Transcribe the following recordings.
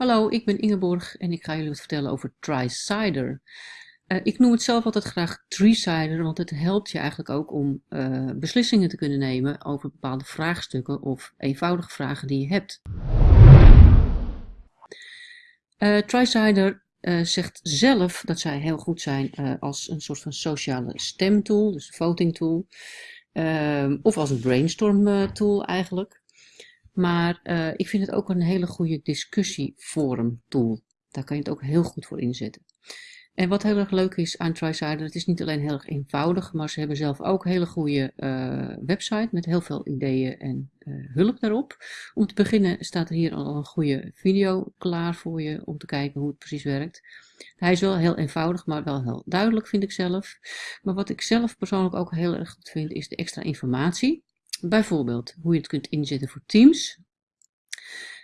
Hallo, ik ben Ingeborg en ik ga jullie wat vertellen over TriCider. Uh, ik noem het zelf altijd graag TreeCider, want het helpt je eigenlijk ook om uh, beslissingen te kunnen nemen over bepaalde vraagstukken of eenvoudige vragen die je hebt. Uh, TriCider zegt zelf dat zij heel goed zijn als een soort van sociale stemtool, dus voting tool, of als een brainstorm tool eigenlijk. Maar uh, ik vind het ook een hele goede discussieforum tool. Daar kan je het ook heel goed voor inzetten. En wat heel erg leuk is aan TriCider, het is niet alleen heel erg eenvoudig, maar ze hebben zelf ook een hele goede uh, website met heel veel ideeën en uh, hulp daarop. Om te beginnen staat er hier al een goede video klaar voor je om te kijken hoe het precies werkt. Hij is wel heel eenvoudig, maar wel heel duidelijk vind ik zelf. Maar wat ik zelf persoonlijk ook heel erg goed vind, is de extra informatie. Bijvoorbeeld hoe je het kunt inzetten voor teams.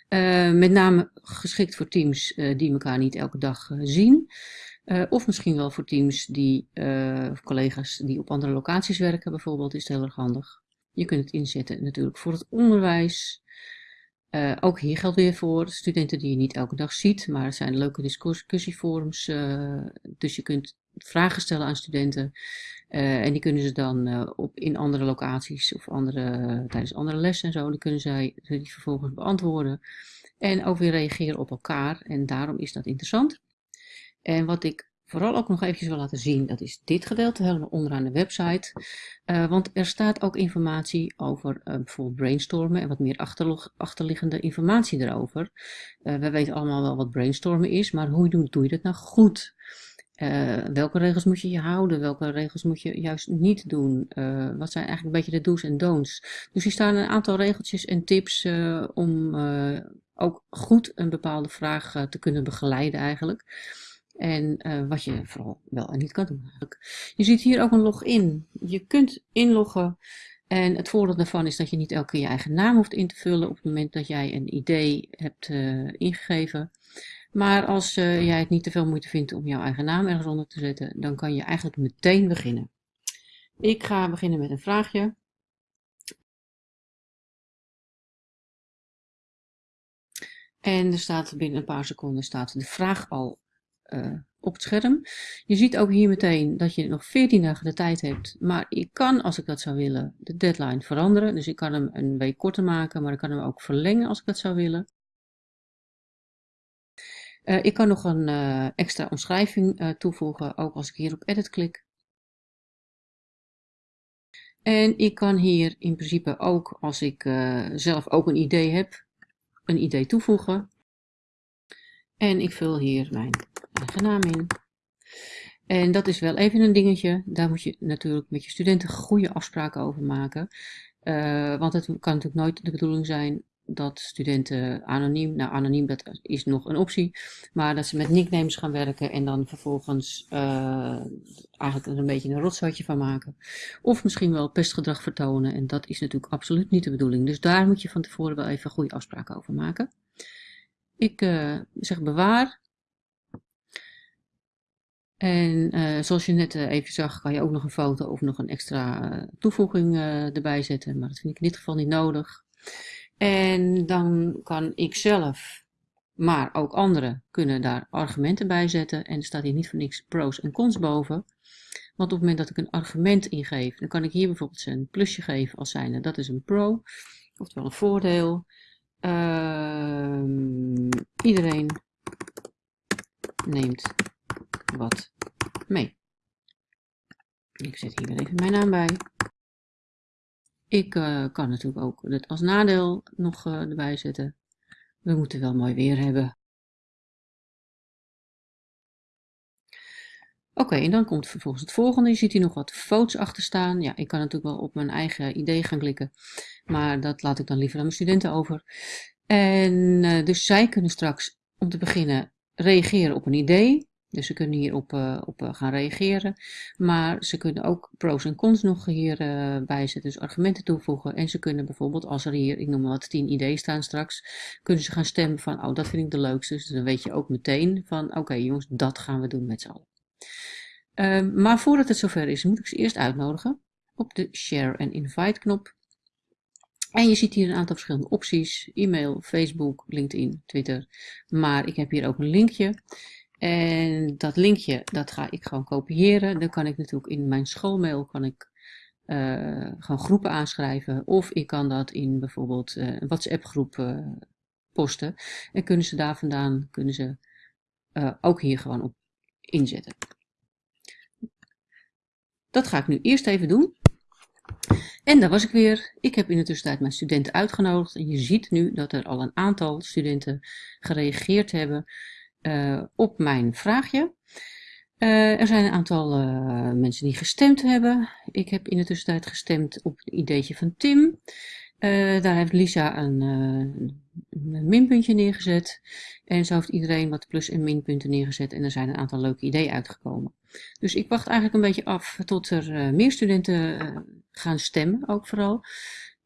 Uh, met name geschikt voor teams uh, die elkaar niet elke dag uh, zien. of misschien wel voor teams die, of collega's die op andere locaties werken bijvoorbeeld, is het heel erg handig. Je kunt het inzetten natuurlijk voor het onderwijs. ook hier geldt weer voor studenten die je niet elke dag ziet, maar het zijn leuke discussieforums. dus je kunt vragen stellen aan studenten uh, en die kunnen ze dan uh, op, in andere locaties of andere, tijdens andere lessen en zo, die kunnen zij die vervolgens beantwoorden. En ook weer reageren op elkaar. En daarom is dat interessant. En wat ik vooral ook nog eventjes wil laten zien, dat is dit gedeelte helemaal onderaan de website. Uh, want er staat ook informatie over bijvoorbeeld brainstormen en wat meer achterliggende informatie erover. we weten allemaal wel wat brainstormen is, maar hoe doe je dat nou goed? Uh, welke regels moet je je houden? Welke regels moet je juist niet doen? Uh, wat zijn eigenlijk een beetje de do's en don'ts? Dus hier staan een aantal regeltjes en tips uh, om ook goed een bepaalde vraag te kunnen begeleiden eigenlijk. En wat je vooral wel en niet kan doen Je ziet hier ook een login. Je kunt inloggen en het voordeel daarvan is dat je niet elke keer je eigen naam hoeft in te vullen op het moment dat jij een idee hebt ingegeven. Maar als uh, jij het niet te veel moeite vindt om jouw eigen naam ergens onder te zetten, dan kan je eigenlijk meteen beginnen. Ik ga beginnen met een vraagje. En er staat binnen een paar seconden staat de vraag al uh, op het scherm. Je ziet ook hier meteen dat je nog 14 dagen de tijd hebt. Maar ik kan, als ik dat zou willen, de deadline veranderen. Dus ik kan hem een week korter maken, maar ik kan hem ook verlengen als ik dat zou willen. Uh, ik kan nog een uh, extra omschrijving uh, toevoegen, ook als ik hier op edit klik. En ik kan hier in principe ook, als ik zelf ook een idee heb, een idee toevoegen. En ik vul hier mijn eigen naam in. En dat is wel even een dingetje. Daar moet je natuurlijk met je studenten goede afspraken over maken. want het kan natuurlijk nooit de bedoeling zijn dat studenten anoniem, nou anoniem dat is nog een optie, maar dat ze met nicknames gaan werken en dan vervolgens uh, eigenlijk een beetje een rotzootje van maken. Of misschien wel pestgedrag vertonen en dat is natuurlijk absoluut niet de bedoeling. Dus daar moet je van tevoren wel even goede afspraken over maken. Ik uh, zeg bewaar. En uh, zoals je net even zag, kan je ook nog een foto of nog een extra toevoeging erbij zetten, maar dat vind ik in dit geval niet nodig. En dan kan ik zelf, maar ook anderen, kunnen daar argumenten bij zetten. En er staat hier niet voor niks pros en cons boven. Want op het moment dat ik een argument ingeef, dan kan ik hier bijvoorbeeld een plusje geven als zijnde dat is een pro, oftewel een voordeel. Uh, iedereen neemt wat mee. Ik zet hier weer even mijn naam bij. Ik uh, kan natuurlijk ook het als nadeel nog uh, erbij zetten. We moeten wel mooi weer hebben. Oké, en dan komt vervolgens het volgende. Je ziet hier nog wat foto's achter staan. Ja, ik kan natuurlijk wel op mijn eigen idee gaan klikken. Maar dat laat ik dan liever aan mijn studenten over. En uh, dus zij kunnen straks, om te beginnen, reageren op een idee. Dus ze kunnen hierop uh, op, uh, gaan reageren. Maar ze kunnen ook pros en cons nog hierbij uh, zetten, dus argumenten toevoegen. En ze kunnen bijvoorbeeld, als er hier, ik noem maar wat, 10 ideeën staan straks, kunnen ze gaan stemmen van, oh dat vind ik de leukste. Dus dan weet je ook meteen van, oké jongens, dat gaan we doen met z'n allen. Ehm, maar voordat het zover is, moet ik ze eerst uitnodigen op de Share and Invite knop. En je ziet hier een aantal verschillende opties. E-mail, Facebook, LinkedIn, Twitter. Maar ik heb hier ook een linkje. En dat linkje, dat ga ik gewoon kopiëren. Dan kan ik natuurlijk in mijn schoolmail kan ik, uh, gewoon groepen aanschrijven. Of ik kan dat in bijvoorbeeld uh, een WhatsApp groep uh, posten. En kunnen ze daar vandaan, kunnen ze ook hier gewoon op inzetten. Dat ga ik nu eerst even doen. En daar was ik weer. Ik heb in de tussentijd mijn studenten uitgenodigd. En je ziet nu dat er al een aantal studenten gereageerd hebben uh, op mijn vraagje. Uh, er zijn een aantal uh, mensen die gestemd hebben. Ik heb in de tussentijd gestemd op het ideetje van Tim. daar heeft Lisa een, een, minpuntje neergezet. En zo heeft iedereen wat plus- en minpunten neergezet. En er zijn een aantal leuke ideeën uitgekomen. Dus ik wacht eigenlijk een beetje af tot er meer studenten gaan stemmen, ook vooral.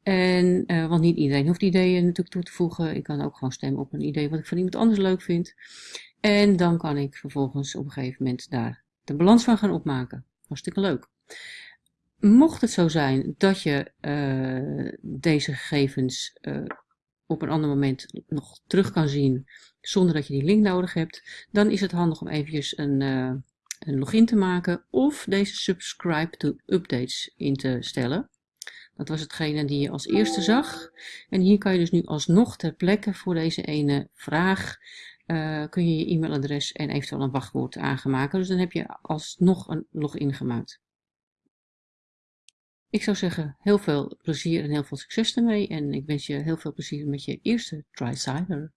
En, want niet iedereen hoeft ideeën natuurlijk toe te voegen. Ik kan ook gewoon stemmen op een idee wat ik van iemand anders leuk vind. En dan kan ik vervolgens op een gegeven moment daar de balans van gaan opmaken. Hartstikke leuk. Mocht het zo zijn dat je uh, deze gegevens uh, op een ander moment nog terug kan zien zonder dat je die link nodig hebt, dan is het handig om eventjes een, uh, een login te maken of deze subscribe to updates in te stellen. Dat was hetgene die je als eerste zag. En hier kan je dus nu alsnog ter plekke voor deze ene vraag uh, kun je je e-mailadres en eventueel een wachtwoord aangemaken. Dus dan heb je alsnog een login gemaakt. Ik zou zeggen, heel veel plezier en heel veel succes ermee. En ik wens je heel veel plezier met je eerste TriCyber.